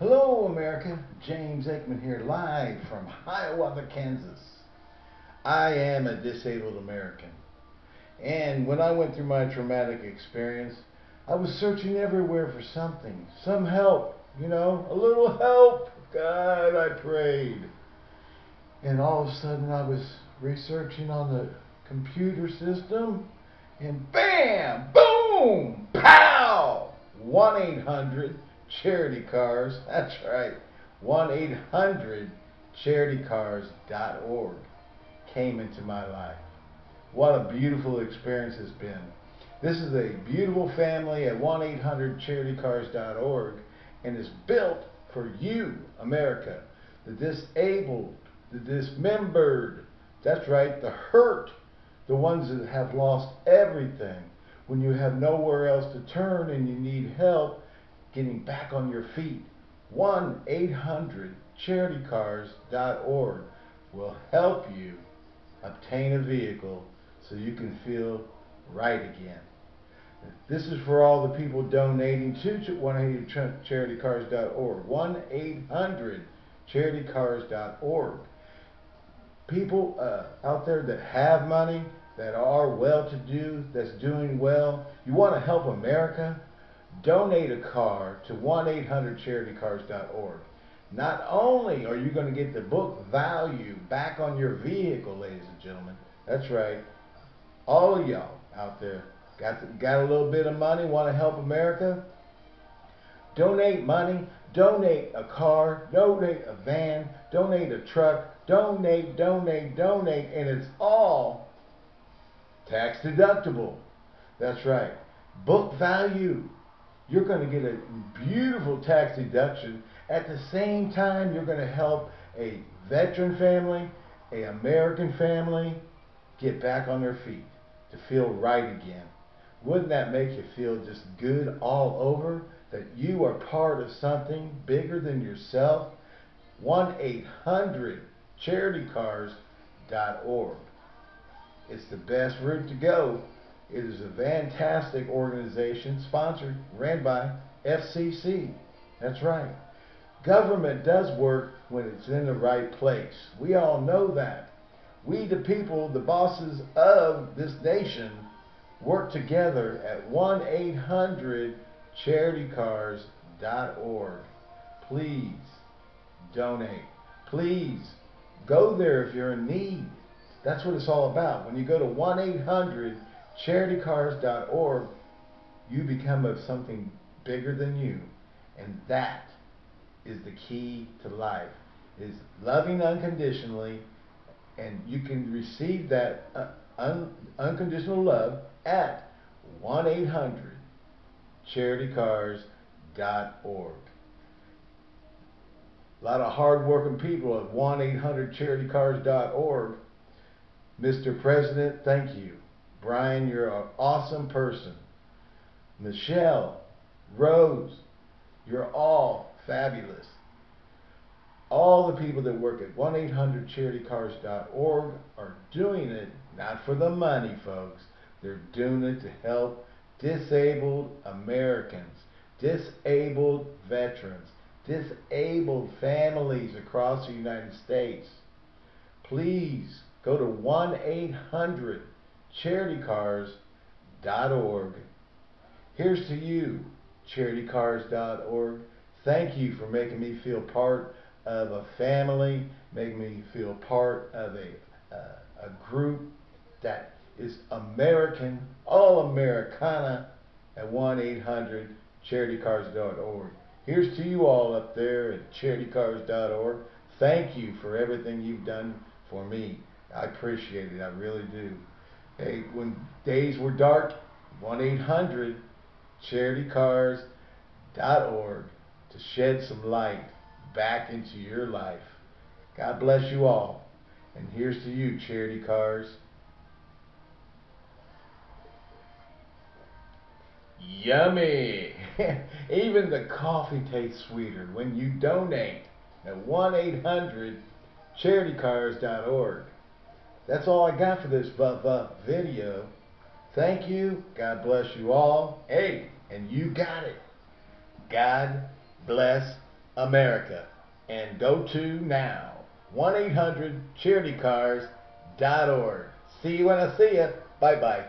Hello, America. James Aikman here, live from Hiawatha, Kansas. I am a disabled American. And when I went through my traumatic experience, I was searching everywhere for something, some help, you know, a little help. God, I prayed. And all of a sudden, I was researching on the computer system, and bam, boom, pow! 1 800 Charity Cars. That's right. 1 800 CharityCars.org came into my life. What a beautiful experience it's been. This is a beautiful family at 1 800 CharityCars.org and is built for you, America, the disabled, the dismembered. That's right, the hurt, the ones that have lost everything. When you have nowhere else to turn and you need help, getting back on your feet. 1 800 CharityCars.org will help you obtain a vehicle so you can feel right again. This is for all the people donating to 1-800-CharityCars.org. 1-800-CharityCars.org. People uh, out there that have money, that are well-to-do, that's doing well, you want to help America, donate a car to 1-800-CharityCars.org. Not only are you going to get the book value back on your vehicle, ladies and gentlemen, that's right, all of y'all out there got, the, got a little bit of money, want to help America, donate money, donate a car, donate a van, donate a truck, donate, donate, donate, and it's all tax deductible. That's right. Book value you're going to get a beautiful tax deduction. At the same time, you're going to help a veteran family, a American family get back on their feet to feel right again. Wouldn't that make you feel just good all over? That you are part of something bigger than yourself? 1 800 CharityCars.org. It's the best route to go it is a fantastic organization sponsored, ran by FCC. That's right. Government does work when it's in the right place. We all know that. We, the people, the bosses of this nation, work together at 1 800 CharityCars.org. Please donate. Please go there if you're in need. That's what it's all about. When you go to 1 800 charitycars.org, you become of something bigger than you. And that is the key to life, is loving unconditionally, and you can receive that uh, un unconditional love at 1-800-CharityCars.org. A lot of hard-working people at 1-800-CharityCars.org. Mr. President, thank you. Brian, you're an awesome person. Michelle, Rose, you're all fabulous. All the people that work at 1-800-CharityCars.org are doing it not for the money, folks. They're doing it to help disabled Americans, disabled veterans, disabled families across the United States. Please go to 1 800 charitycars.org. Here's to you, charitycars.org. Thank you for making me feel part of a family, making me feel part of a, uh, a group that is American, all Americana at 1-800-charitycars.org. Here's to you all up there at charitycars.org. Thank you for everything you've done for me. I appreciate it. I really do. Hey, when days were dark, 1 800 charitycars.org to shed some light back into your life. God bless you all. And here's to you, Charity Cars. Yummy! Even the coffee tastes sweeter when you donate at 1 800 charitycars.org. That's all I got for this video. Thank you. God bless you all. Hey, and you got it. God bless America. And go to now. 1-800-CharityCars.org. See you when I see you. Bye-bye.